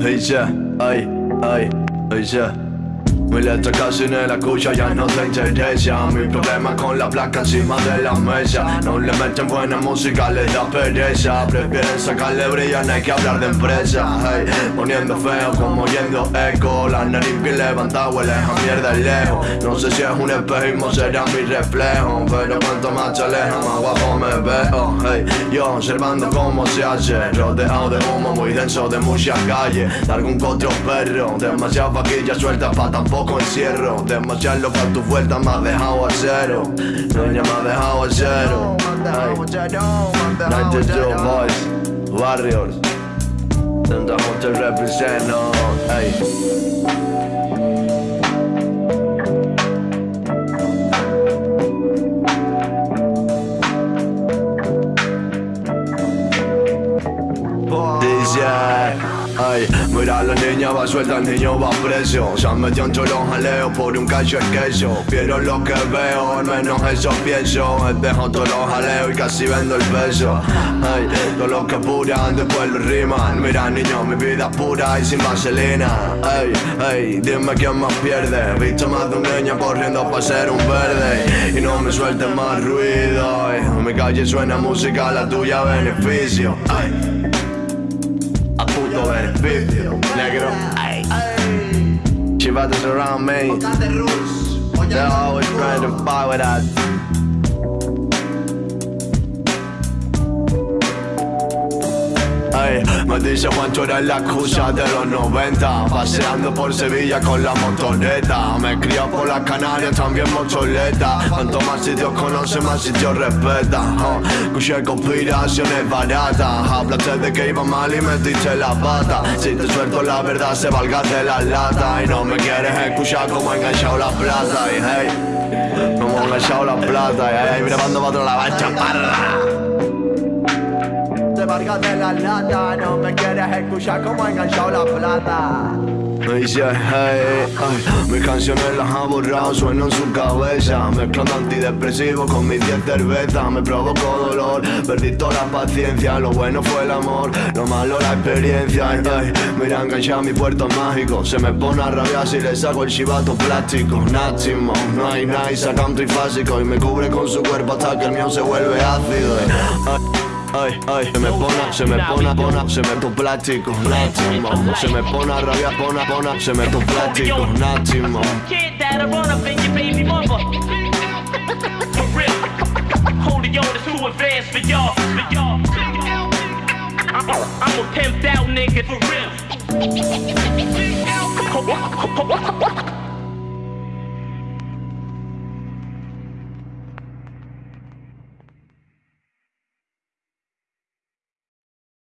Yeah, ay, ay, yeah mi letra casi ni la escucha, ya no te interesa. Mi problema con la placa encima de la mesa. No le meten buena música, les da pereza. Prefieren sacarle brillo, no hay que hablar de empresa. Hey, Poniendo feo como yendo eco. La nariz bien levantada huele a mierda lejos. No sé si es un espejismo, será mi reflejo. Pero cuanto más alejas, más guapo me veo Yo observando cómo se hace Rodeado de humo muy denso de muchas calles De algún otro perro Demasiada vaquilla suelta pa' tampoco poco encierro Demasiado para tu vuelta me ha dejado a cero Niña me ha dejado a cero. 92 Boys Warriors Tanta gente represent, no, Mira la niña va suelta, el niño va preso. Se han metido entre los jaleos por un cacho de queso. Quiero lo que veo, al menos eso pienso. Dejo todos los jaleos y casi vendo el peso Ay, todos los que apuran después lo riman. Mira niño, mi vida es pura y sin vaselina. Ay, ay, dime quién más pierde. Visto más de un niño corriendo para ser un verde. Y no me sueltes más ruido En mi calle suena música, la tuya beneficio negro. Ay. She about to surround me. They're always trying to fight with us. Me dice Juancho eres la excusa de los 90 Paseando por Sevilla con la motoneta. Me crio por las Canarias también motoleta. Cuanto más sitios conoce, más sitios respeta. Oh, Escuché conspiraciones baratas. Hablaste de que iba mal y metiste la pata. Si te suelto la verdad se valga de la lata. Y no me quieres escuchar como he enganchado la plata. Y hey, como he enganchado la plata. Y hey, mira cuando va otra la va chaparra No me quieres escuchar como enganchado la plata. Mis canciones las ha borrado, sueno en su cabeza. Mezclando antidepresivo con mis 10 cervezas Me provocó dolor, perdí toda la paciencia Lo bueno fue el amor, lo malo la experiencia ay, Mira, enganchado mi puerto mágico. Se me pone a rabiar si le saco el chivato plástico. Náximo, no hay nice, saca un trifásico Y me cubre con su cuerpo hasta que el mío se vuelve ácido ay, ay, se me pone, se me pone, pone, se me tu plástico, náximo. Se me pone a rabiar, pone, pone, se me tu plástico, náximo. I'm a pimped out nigga for real.